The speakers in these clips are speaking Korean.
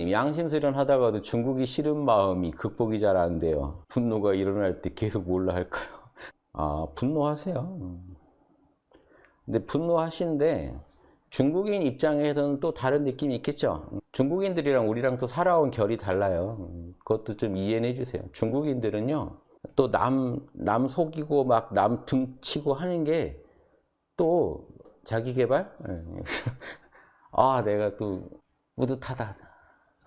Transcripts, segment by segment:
양심수련 하다가도 중국이 싫은 마음이 극복이 잘 안 돼요. 분노가 일어날 때 계속 몰라 할까요? 아, 분노하세요. 근데 분노하시는데 중국인 입장에서는 또 다른 느낌이 있겠죠. 중국인들이랑 우리랑 또 살아온 결이 달라요. 그것도 좀 이해해 주세요. 중국인들은요, 또 남, 남 속이고 막 남 등치고 하는 게 또 자기 개발? 아, 내가 또 뿌듯하다.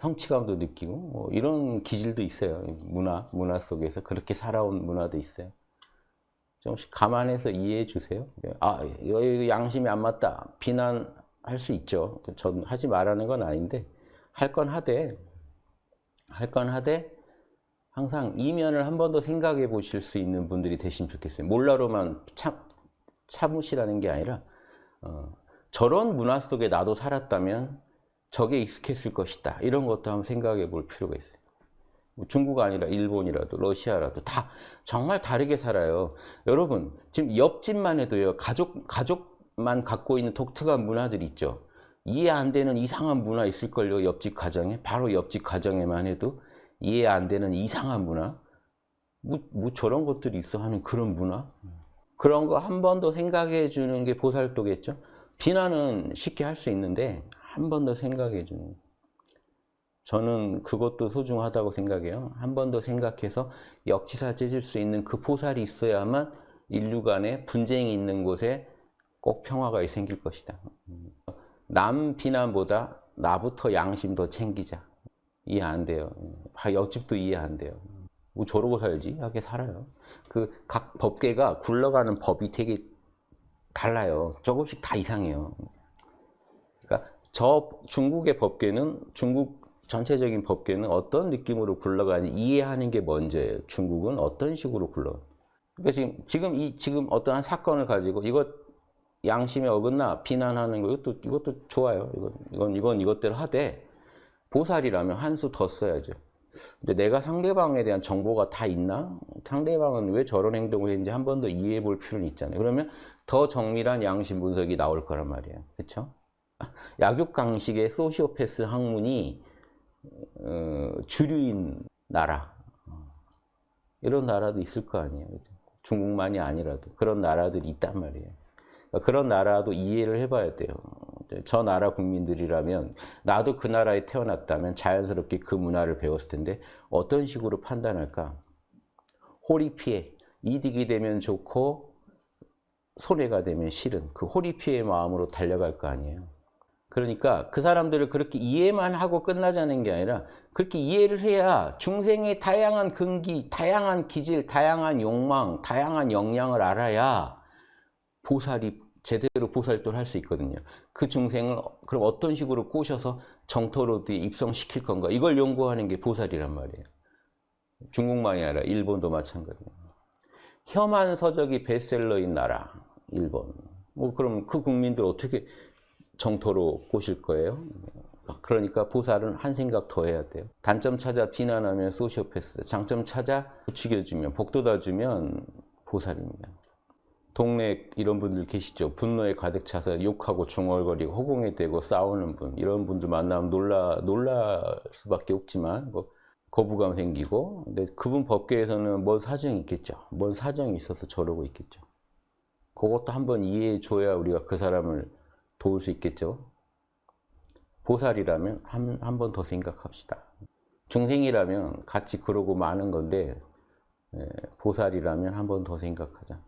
성취감도 느끼고 뭐 이런 기질도 있어요. 문화, 문화 속에서 그렇게 살아온 문화도 있어요. 조금씩 감안해서 이해해 주세요. 아, 이거 양심이 안 맞다. 비난할 수 있죠. 전 하지 말라는 건 아닌데 할 건 하되 할 건 하되 항상 이면을 한 번 더 생각해 보실 수 있는 분들이 되시면 좋겠어요. 몰라로만 참, 참으시라는 게 아니라 어, 저런 문화 속에 나도 살았다면 저게 익숙했을 것이다. 이런 것도 한번 생각해 볼 필요가 있어요. 뭐 중국 아니라 일본이라도 러시아라도 다 정말 다르게 살아요. 여러분 지금 옆집만 해도요. 가족, 가족만 갖고 있는 독특한 문화들 있죠. 이해 안 되는 이상한 문화 있을걸요. 옆집 가정에. 바로 옆집 가정에만 해도 이해 안 되는 이상한 문화. 뭐, 뭐 저런 것들이 있어 하는 그런 문화. 그런 거 한 번 더 생각해 주는 게 보살도겠죠. 비난은 쉽게 할 수 있는데 한 번 더 생각해 주는 저는 그것도 소중하다고 생각해요. 한 번 더 생각해서 역지사 찢을 수 있는 그 포살이 있어야만 인류 간에 분쟁이 있는 곳에 꼭 평화가 생길 것이다. 남 비난보다 나부터 양심 더 챙기자. 이해 안 돼요. 옆집도 이해 안 돼요. 뭐 저러고 살지? 하게 살아요. 그 각 법계가 굴러가는 법이 되게 달라요. 조금씩 다 이상해요. 저 중국의 법계는 중국 전체적인 법계는 어떤 느낌으로 굴러가는지 이해하는 게 먼저예요. 중국은 어떤 식으로 굴러. 그러니까 지금 지금 이 지금 어떠한 사건을 가지고 이것 양심에 어긋나 비난하는 거 이것도 이것도 좋아요. 이건 이건 이건 이것대로 하되 보살이라면 한 수 더 써야죠. 근데 내가 상대방에 대한 정보가 다 있나? 상대방은 왜 저런 행동을 했는지 한 번 더 이해해 볼 필요는 있잖아요. 그러면 더 정밀한 양심 분석이 나올 거란 말이에요. 그렇죠? 약육강식의 소시오패스 학문이 어, 주류인 나라 이런 나라도 있을 거 아니에요. 중국만이 아니라도 그런 나라들이 있단 말이에요. 그러니까 그런 나라도 이해를 해봐야 돼요. 저 나라 국민들이라면 나도 그 나라에 태어났다면 자연스럽게 그 문화를 배웠을 텐데 어떤 식으로 판단할까? 호리피해 이득이 되면 좋고 손해가 되면 싫은 그 호리피해 마음으로 달려갈 거 아니에요. 그러니까 그 사람들을 그렇게 이해만 하고 끝나자는 게 아니라 그렇게 이해를 해야 중생의 다양한 근기, 다양한 기질, 다양한 욕망, 다양한 역량을 알아야 보살이 제대로 보살도를 할 수 있거든요. 그 중생을 그럼 어떤 식으로 꼬셔서 정토로 입성시킬 건가 이걸 연구하는 게 보살이란 말이에요. 중국만이 아니라 일본도 마찬가지예요. 혐한 서적이 베스트셀러인 나라 일본. 뭐 그럼 그 국민들 어떻게 정토로 꼬실 거예요? 그러니까 보살은 한 생각 더 해야 돼요. 단점 찾아 비난하면 소시오패스, 장점 찾아 부추겨주면 복돋아주면 보살입니다. 동네 이런 분들 계시죠. 분노에 가득 차서 욕하고 중얼거리고 허공에 대고 싸우는 분 이런 분들 만나면 놀라 놀랄 수밖에 없지만 뭐 거부감 생기고 근데 그분 법계에서는 뭔 사정이 있겠죠. 뭔 사정이 있어서 저러고 있겠죠. 그것도 한번 이해해 줘야 우리가 그 사람을 도울 수 있겠죠. 보살이라면 한 한 번 더 생각합시다. 중생이라면 같이 그러고 마는 건데 보살이라면 한 번 더 생각하자.